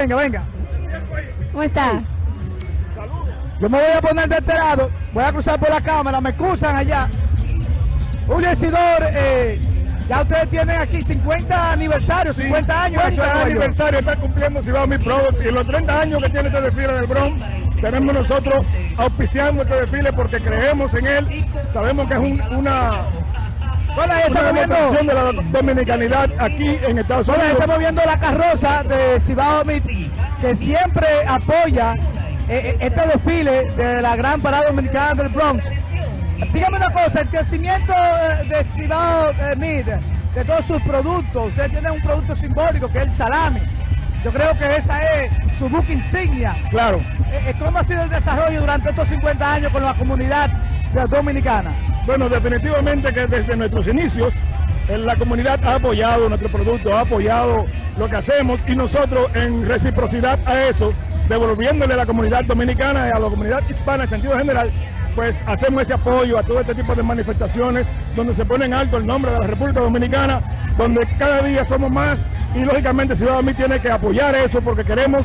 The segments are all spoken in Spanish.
Venga, venga. ¿Cómo está? Yo me voy a poner de este lado, voy a cruzar por la cámara, me excusan allá. Julio Isidor, eh, ya ustedes tienen aquí 50 aniversarios, 50 años. 50 aniversario está cumpliendo Cibao Mi Product y en los 30 años que tiene este desfile del Bronx, tenemos nosotros auspiciando este desfile porque creemos en él, sabemos que es un, una Una estamos viendo, de la dominicanidad aquí en Estados hola, Unidos. estamos viendo la carroza de Cibao Meat, que siempre apoya eh, eh, este desfile de la gran parada dominicana del Bronx. Dígame una cosa, el crecimiento eh, de Cibao eh, Meat, de todos sus productos, ustedes tienen un producto simbólico que es el salami. Yo creo que esa es su buque insignia. Claro, Eh, ¿Cómo ha sido el desarrollo durante estos 50 años con la comunidad dominicana? Bueno, definitivamente que desde nuestros inicios la comunidad ha apoyado nuestro producto, ha apoyado lo que hacemos y nosotros en reciprocidad a eso, devolviéndole a la comunidad dominicana y a la comunidad hispana en sentido general, pues hacemos ese apoyo a todo este tipo de manifestaciones donde se pone en alto el nombre de la República Dominicana, donde cada día somos más y lógicamente Ciudad mí tiene que apoyar eso porque queremos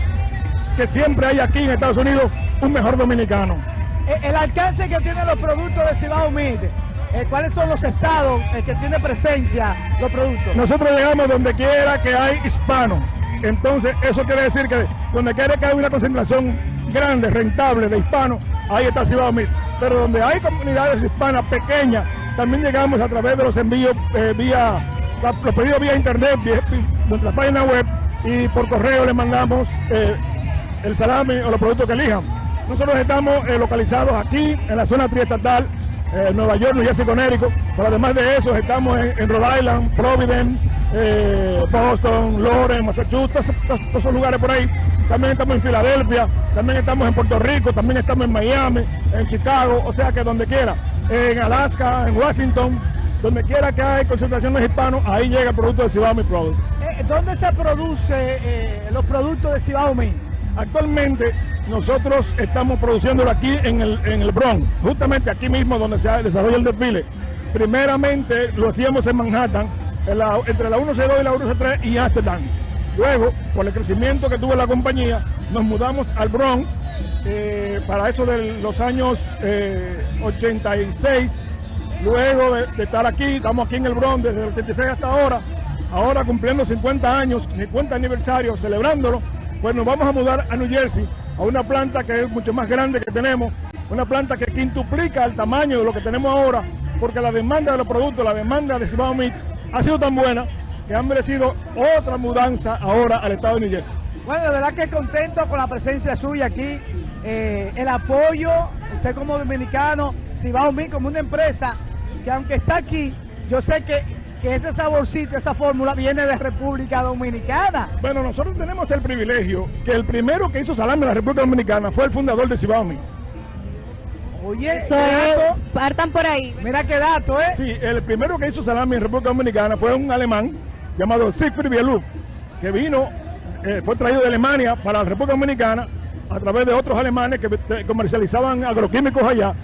que siempre haya aquí en Estados Unidos un mejor dominicano. Eh, El alcance que tienen los productos de Cibao Meat, eh, ¿cuáles son los estados que tiene presencia los productos? Nosotros llegamos donde quiera que hay hispano. Entonces, eso quiere decir que donde quiera que hay una concentración grande, rentable de hispanos, ahí está Cibao Meat. Pero donde hay comunidades hispanas pequeñas, también llegamos a través de los envíos eh, vía, los pedidos vía internet, vía nuestra página web y por correo le mandamos el salami o los productos que elijan. Nosotros estamos eh, localizados aquí en la zona triestatal, eh, Nueva York, New Jersey, Connecticut, pero además de eso estamos en, Rhode Island, Providence, eh, Boston, Lawrence, Massachusetts, todos, esos lugares por ahí. También estamos en Filadelfia, también estamos en Puerto Rico, también estamos en Miami, en Chicago, o sea que donde quiera, en Alaska, en Washington, donde quiera que hay concentraciones hispanos, ahí llega el producto de Cibao Mi Product. ¿Dónde se produce eh, los productos de Cibao? Actualmente nosotros estamos produciéndolo aquí en el, en el Bronx, justamente aquí mismo donde se desarrolla el desfile. Primeramente lo hacíamos en Manhattan, entre la 1C2 y la 1C3 y Amsterdam. Luego, por el crecimiento que tuvo la compañía, nos mudamos al Bronx eh, para eso de los años eh, 86. Luego de, de estar aquí, estamos aquí en el Bronx desde el 86 hasta ahora, ahora cumpliendo 50 años, 50 aniversario, celebrándolo, pues nos vamos a mudar a New Jersey, a una planta que es mucho más grande que tenemos, una planta que quintuplica el tamaño de lo que tenemos ahora, porque la demanda de los productos, la demanda de Cibao Meat ha sido tan buena que han merecido otra mudanza ahora al estado de New Jersey. Bueno, de verdad que contento con la presencia suya aquí, eh, el apoyo, usted como dominicano, Cibao Meat como una empresa que aunque está aquí, yo sé que, que ese saborcito, esa fórmula viene de República Dominicana. Bueno, nosotros tenemos el privilegio que el primero que hizo salami en la República Dominicana fue el fundador de Cibao Meat. Oye, Eso qué es, dato, partan por ahí. mira qué dato, ¿eh? Sí, el primero que hizo salami en República Dominicana fue un alemán llamado Siegfried Bieluf, que vino, eh, fue traído de Alemania para la República Dominicana a través de otros alemanes que eh, comercializaban agroquímicos allá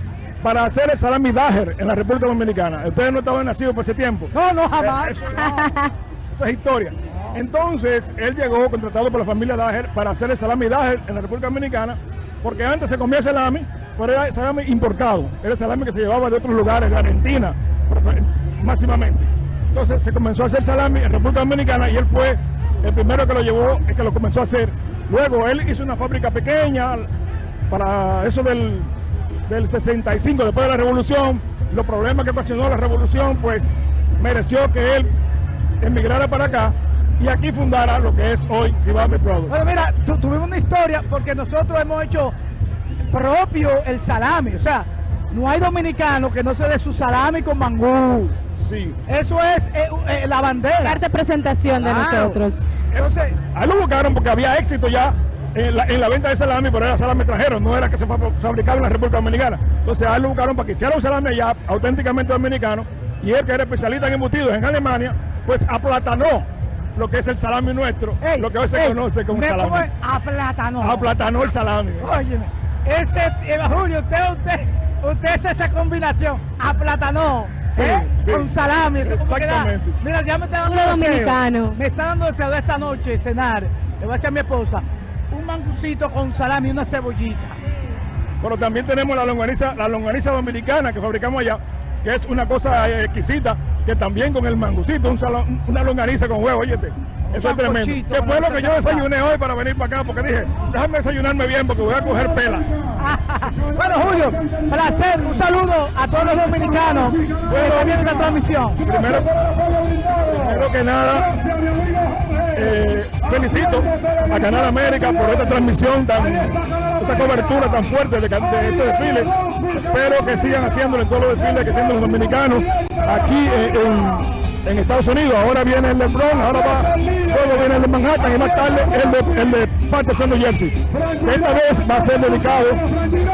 para hacer el salami Daher en la República Dominicana. Ustedes no estaban nacidos por ese tiempo. No, no, jamás. Eh, eso, esa es historia. Entonces, él llegó contratado por la familia Daher para hacer el salami Daher en la República Dominicana, porque antes se comía salami, pero era salami importado. Era salami que se llevaba de otros lugares, de Argentina, máximamente. Entonces, se comenzó a hacer salami en República Dominicana y él fue el primero que lo llevó, el que lo comenzó a hacer. Luego, él hizo una fábrica pequeña para eso del, del 65, después de la revolución, los problemas que ocasionó la revolución, pues mereció que él emigrara para acá y aquí fundara lo que es hoy Cibame Product. Bueno, mira, tu- tuvimos una historia porque nosotros hemos hecho propio el salami. O sea, no hay dominicano que no se dé su salami con mangú. Sí. Eso es eh, eh, la bandera. Carta de presentación de nosotros. Entonces, A él lo buscaron porque había éxito ya en la, en la venta de salami, pero era salami extranjero, no era que se fa- fabricaba en la República Dominicana. Entonces a él lo buscaron para que hiciera un salami allá, auténticamente dominicano, y él que era especialista en embutidos en Alemania, pues aplatanó lo que es el salami nuestro, ey, lo que hoy se ey, conoce como me salami. pongo A plátano. Aplatanó el salami. Óyeme, ese, eh, Julio, usted, usted, usted hace esa combinación, aplatanó, Sí, ¿eh? sí. Con salami, eso como. Mira, ya me está dando deseo. dominicano. Me está dando deseo de esta noche cenar. Le voy a decir a mi esposa, mangucito con salami y una cebollita. Pero también tenemos la longaniza, la longaniza dominicana que fabricamos allá, que es una cosa eh, exquisita, que también con el mangucito, un salón- una longaniza con huevo, oye, eso es tremendo. Que fue lo que yo desayuné hoy para venir para acá, porque dije, déjame desayunarme bien porque voy a coger pela. bueno, Julio, placer, un saludo a todos los dominicanos que están viendo esta transmisión. Primero, primero que nada, eh, felicito a Canal América por esta transmisión tan, esta cobertura tan fuerte de, de este desfile. Espero que sigan haciéndolo en todos los desfiles que tienen los dominicanos aquí en, en Estados Unidos. Ahora viene el de Bronx, ahora va, luego viene el de Manhattan y más tarde el de, el de Patterson, New Jersey. Esta vez va a ser dedicado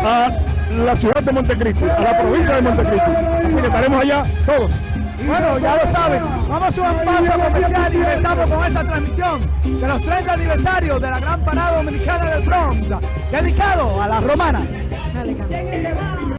a la ciudad de Montecristi, a la provincia de Montecristi. Así que estaremos allá todos. Bueno, ya lo saben, vamos a un paso comercial y regresamos con esta transmisión de los 30 aniversarios de la Gran Parada Dominicana del Bronx, dedicado a la romana. Cambia.